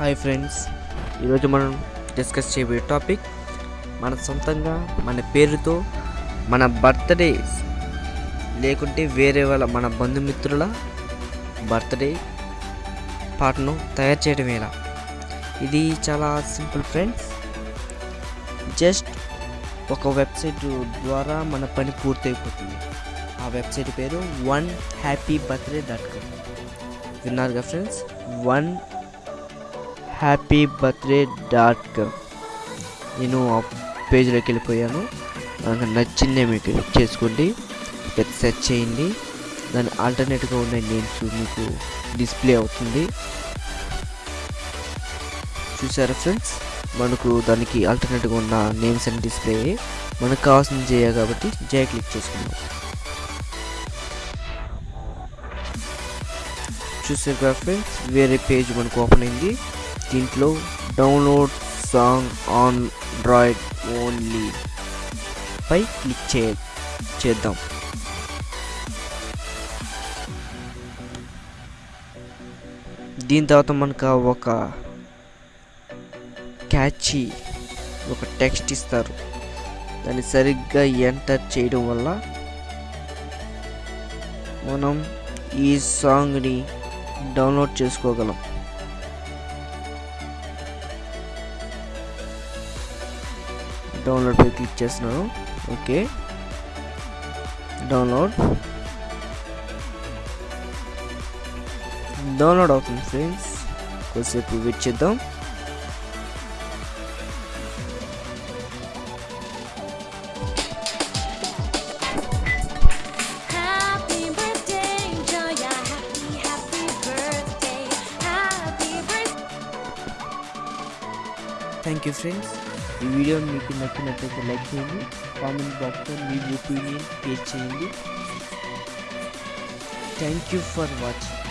Hi friends. ఈరోజు మనం discuss చేయబోయే టాపిక్ మన సొంతంగా మన పేరుతో మన బర్త్డే లేకుంటే వేరే వాళ్ళ మన బంధుమిత్రుల బర్త్డే పాటను తయారు చేయడం ఎలా? ఇది చాలా సింపుల్ ఫ్రెండ్స్. జస్ట్ ఒక వెబ్సైట్ ద్వారా మన పని పూర్తయిపోతుంది. ఆ వెబ్సైట్ పేరు one happy birthday dot com. విన్నారుగా friends? One happy birthday dot com. నేను ఆ పేజ్లోకి వెళ్ళిపోయాను. నాకు నచ్చిందే మీకు క్లిక్ చేసుకోండి సెర్చ్ చేయండి. దాని ఆల్టర్నేట్గా ఉన్న నేమ్స్ మీకు డిస్ప్లే అవుతుంది. చూసారా ఫ్రెండ్స్? మనకు దానికి ఆల్టర్నేట్గా ఉన్న నేమ్స్ అండ్ డిస్ప్లే. మనకు కావాల్సింది జయ కాబట్టి జయ క్లిక్ చేసుకుందాం. చూసారు కదా ఫ్రెండ్స్? వేరే పేజ్ మనకు ఓపెన్ అయింది. దీంట్లో download song Android only. పై క్లిక్ చే చేద్దాం. దీని తర్వాత మనకు ఒక క్యాచీ ఒక టెక్స్ట్ ఇస్తారు. దాన్ని సరిగ్గా ఎంటర్ చేయడం వల్ల మనం ఈ సాంగ్ని డౌన్లోడ్ చేసుకోగలం. డౌన్లోడ్ పై క్లిక్ చేస్తున్నాను ఓకే డౌన్లోడ్ డౌన్లోడ్ అవుతుంది ఫ్రెండ్స్ కొద్దిసేపు వెయిట్ చేద్దాం Happy birthday, Joya. ఈ వీడియో మీకు నచ్చినట్లయితే లైక్ చేయండి కామెంట్ బాక్స్లో మీ ఒపీనియన్ షేర్ చేయండి. Thank you for watching